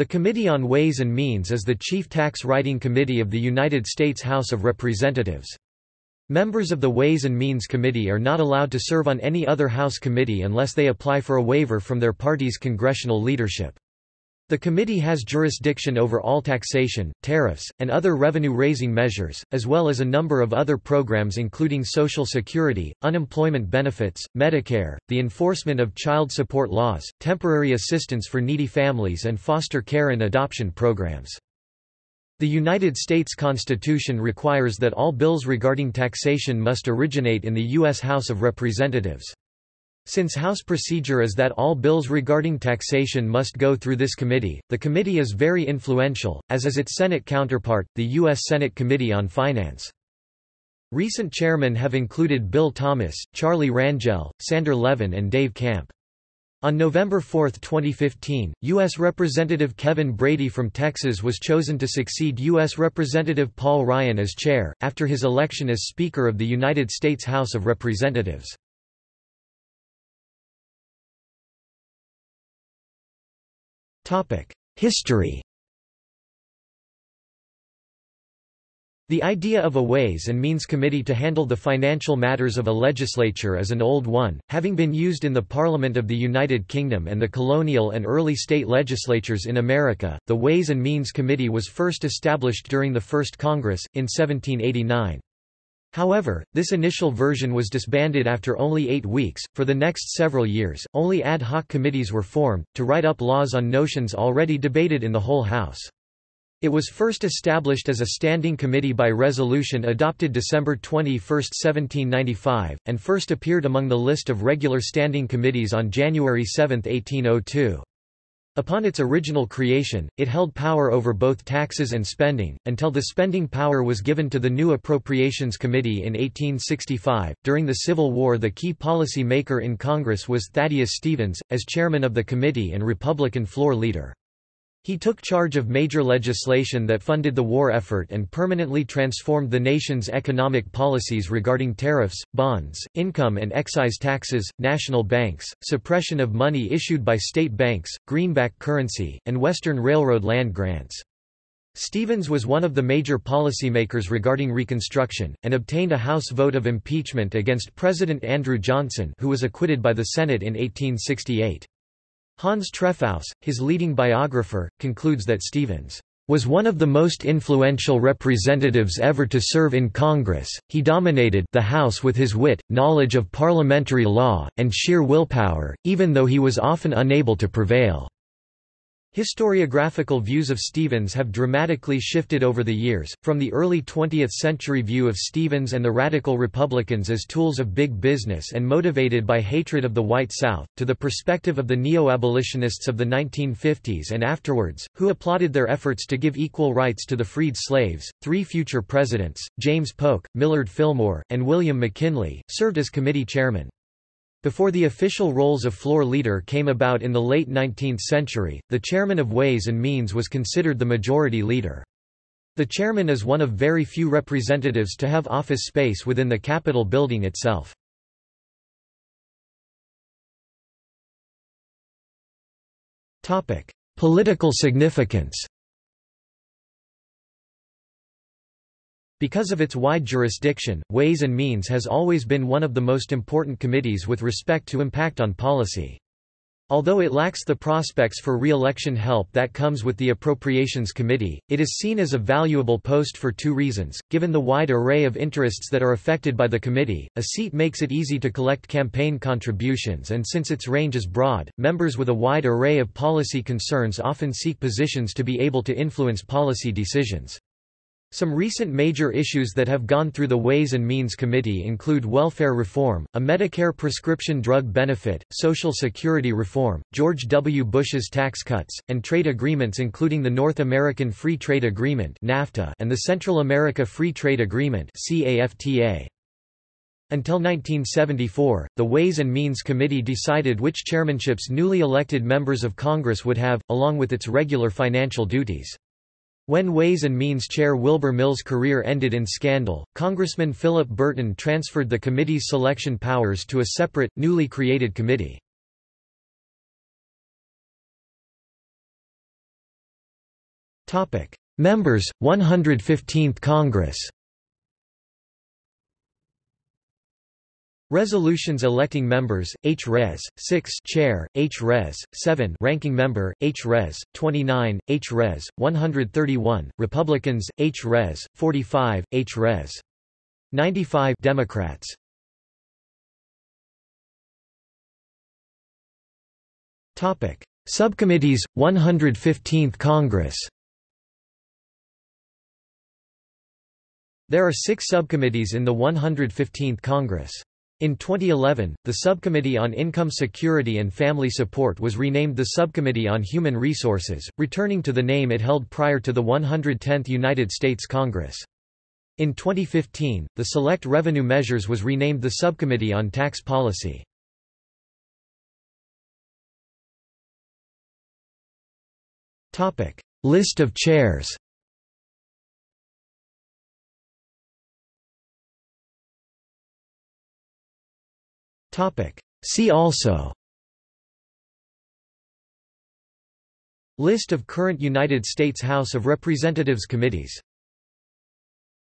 The Committee on Ways and Means is the chief tax writing committee of the United States House of Representatives. Members of the Ways and Means Committee are not allowed to serve on any other House committee unless they apply for a waiver from their party's congressional leadership. The committee has jurisdiction over all taxation, tariffs, and other revenue-raising measures, as well as a number of other programs including Social Security, unemployment benefits, Medicare, the enforcement of child support laws, temporary assistance for needy families and foster care and adoption programs. The United States Constitution requires that all bills regarding taxation must originate in the U.S. House of Representatives. Since House procedure is that all bills regarding taxation must go through this committee, the committee is very influential, as is its Senate counterpart, the U.S. Senate Committee on Finance. Recent chairmen have included Bill Thomas, Charlie Rangel, Sander Levin and Dave Camp. On November 4, 2015, U.S. Representative Kevin Brady from Texas was chosen to succeed U.S. Representative Paul Ryan as chair, after his election as Speaker of the United States House of Representatives. History The idea of a Ways and Means Committee to handle the financial matters of a legislature is an old one, having been used in the Parliament of the United Kingdom and the colonial and early state legislatures in America. The Ways and Means Committee was first established during the First Congress, in 1789. However, this initial version was disbanded after only eight weeks. For the next several years, only ad hoc committees were formed, to write up laws on notions already debated in the whole House. It was first established as a standing committee by resolution adopted December 21, 1795, and first appeared among the list of regular standing committees on January 7, 1802. Upon its original creation, it held power over both taxes and spending, until the spending power was given to the new Appropriations Committee in 1865. During the Civil War, the key policy maker in Congress was Thaddeus Stevens, as chairman of the committee and Republican floor leader. He took charge of major legislation that funded the war effort and permanently transformed the nation's economic policies regarding tariffs, bonds, income and excise taxes, national banks, suppression of money issued by state banks, greenback currency, and Western Railroad land grants. Stevens was one of the major policymakers regarding Reconstruction, and obtained a House vote of impeachment against President Andrew Johnson who was acquitted by the Senate in 1868. Hans Trefousse, his leading biographer, concludes that Stevens was one of the most influential representatives ever to serve in Congress. He dominated the House with his wit, knowledge of parliamentary law, and sheer willpower, even though he was often unable to prevail. Historiographical views of Stevens have dramatically shifted over the years, from the early 20th century view of Stevens and the Radical Republicans as tools of big business and motivated by hatred of the white South, to the perspective of the neo-abolitionists of the 1950s and afterwards, who applauded their efforts to give equal rights to the freed slaves. Three future presidents, James Polk, Millard Fillmore, and William McKinley, served as committee chairmen. Before the official roles of floor leader came about in the late 19th century, the chairman of Ways and Means was considered the majority leader. The chairman is one of very few representatives to have office space within the Capitol building itself. Political significance Because of its wide jurisdiction, Ways and Means has always been one of the most important committees with respect to impact on policy. Although it lacks the prospects for re-election help that comes with the Appropriations Committee, it is seen as a valuable post for two reasons. Given the wide array of interests that are affected by the committee, a seat makes it easy to collect campaign contributions and since its range is broad, members with a wide array of policy concerns often seek positions to be able to influence policy decisions. Some recent major issues that have gone through the Ways and Means Committee include welfare reform, a Medicare prescription drug benefit, Social Security reform, George W. Bush's tax cuts, and trade agreements including the North American Free Trade Agreement (NAFTA) and the Central America Free Trade Agreement. Until 1974, the Ways and Means Committee decided which chairmanships newly elected members of Congress would have, along with its regular financial duties. When Ways and Means Chair Wilbur Mills' career ended in scandal, Congressman Philip Burton transferred the committee's selection powers to a separate, newly created committee. Members 115th Congress. Resolutions electing members, H. Res. 6 Chair, H. Res. 7 Ranking Member, H. Res. 29, H. Res. 131, Republicans, H. Res. 45, H. Res. 95 Democrats. Subcommittees 115th Congress. There are 6 subcommittees in the 115th Congress. In 2011, the Subcommittee on Income Security and Family Support was renamed the Subcommittee on Human Resources, returning to the name it held prior to the 110th United States Congress. In 2015, the Select Revenue Measures was renamed the Subcommittee on Tax Policy. List of chairs See also. List of current United States House of Representatives committees